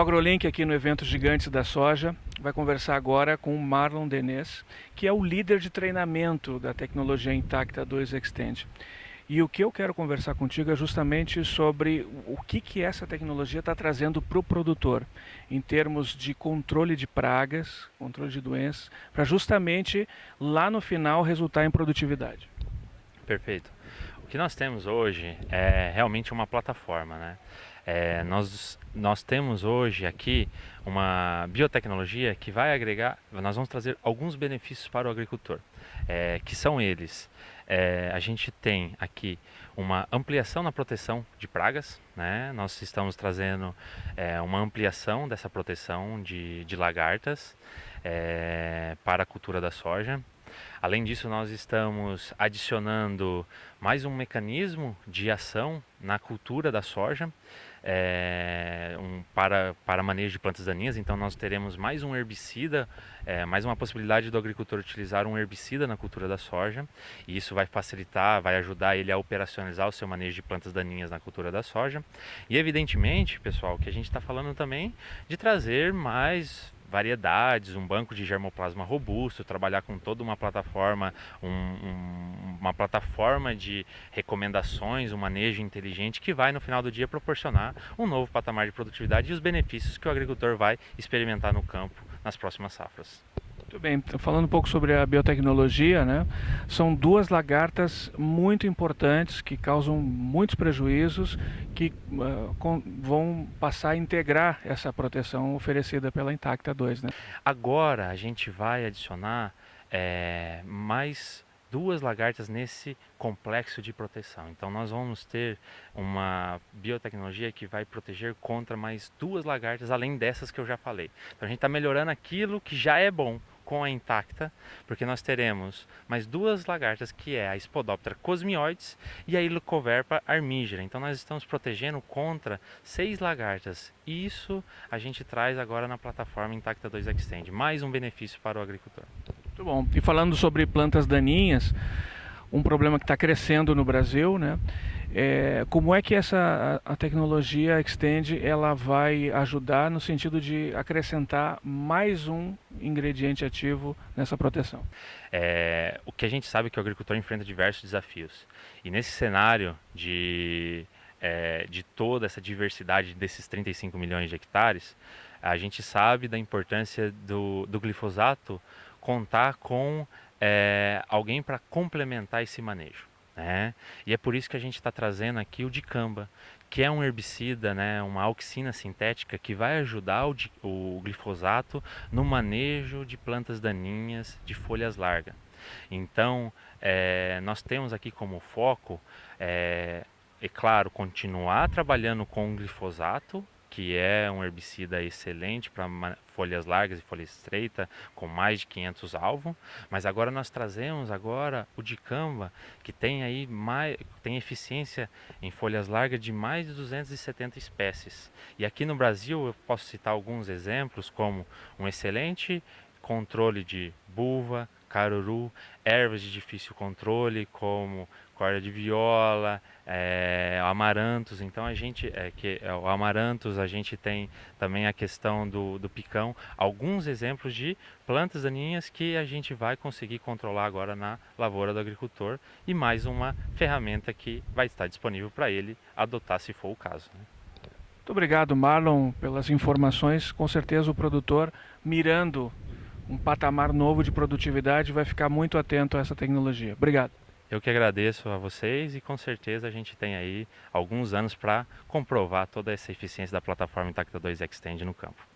AgroLink aqui no evento Gigantes da Soja vai conversar agora com o Marlon Denez, que é o líder de treinamento da tecnologia Intacta 2 Extend. E o que eu quero conversar contigo é justamente sobre o que, que essa tecnologia está trazendo para o produtor, em termos de controle de pragas, controle de doenças, para justamente lá no final resultar em produtividade. Perfeito. Que nós temos hoje é realmente uma plataforma, né? É, nós, nós temos hoje aqui uma biotecnologia que vai agregar, nós vamos trazer alguns benefícios para o agricultor, é, que são eles. É, a gente tem aqui uma ampliação na proteção de pragas, né? nós estamos trazendo é, uma ampliação dessa proteção de, de lagartas é, para a cultura da soja. Além disso, nós estamos adicionando mais um mecanismo de ação na cultura da soja é, um, para, para manejo de plantas daninhas. Então, nós teremos mais um herbicida, é, mais uma possibilidade do agricultor utilizar um herbicida na cultura da soja. E isso vai facilitar, vai ajudar ele a operacionalizar o seu manejo de plantas daninhas na cultura da soja. E, evidentemente, pessoal, que a gente está falando também de trazer mais variedades, um banco de germoplasma robusto, trabalhar com toda uma plataforma, um, um, uma plataforma de recomendações, um manejo inteligente que vai no final do dia proporcionar um novo patamar de produtividade e os benefícios que o agricultor vai experimentar no campo nas próximas safras. Muito bem, falando um pouco sobre a biotecnologia, né? São duas lagartas muito importantes que causam muitos prejuízos, que uh, com, vão passar a integrar essa proteção oferecida pela Intacta 2, né? Agora a gente vai adicionar é, mais duas lagartas nesse complexo de proteção. Então nós vamos ter uma biotecnologia que vai proteger contra mais duas lagartas, além dessas que eu já falei. Então a gente está melhorando aquilo que já é bom com a intacta, porque nós teremos mais duas lagartas, que é a Spodoptera cosmioides e a Ilocoverpa armígera. Então nós estamos protegendo contra seis lagartas. Isso a gente traz agora na plataforma Intacta 2 Extend, mais um benefício para o agricultor. Muito bom. E falando sobre plantas daninhas, um problema que está crescendo no Brasil, né? É, como é que essa a, tecnologia Extend ela vai ajudar no sentido de acrescentar mais um ingrediente ativo nessa proteção? É, o que a gente sabe é que o agricultor enfrenta diversos desafios e nesse cenário de é, de toda essa diversidade desses 35 milhões de hectares, a gente sabe da importância do, do glifosato contar com é, alguém para complementar esse manejo. Né? E é por isso que a gente está trazendo aqui o dicamba, que é um herbicida, né, uma auxina sintética que vai ajudar o, o glifosato no manejo de plantas daninhas de folhas largas. Então, é, nós temos aqui como foco, é, é claro, continuar trabalhando com o glifosato, que é um herbicida excelente para folhas largas e folha estreita, com mais de 500 alvos, mas agora nós trazemos agora o dicamba, que tem aí mais, tem eficiência em folhas largas de mais de 270 espécies. E aqui no Brasil eu posso citar alguns exemplos, como um excelente controle de buva, caruru, ervas de difícil controle, como corda de viola, é, amarantos. Então a gente, é, que, é, o amarantos, a gente tem também a questão do, do picão, alguns exemplos de plantas daninhas que a gente vai conseguir controlar agora na lavoura do agricultor e mais uma ferramenta que vai estar disponível para ele adotar se for o caso. Né? Muito obrigado, Marlon, pelas informações. Com certeza o produtor mirando um patamar novo de produtividade vai ficar muito atento a essa tecnologia. Obrigado. Eu que agradeço a vocês e com certeza a gente tem aí alguns anos para comprovar toda essa eficiência da plataforma Intacta 2 Extend no campo.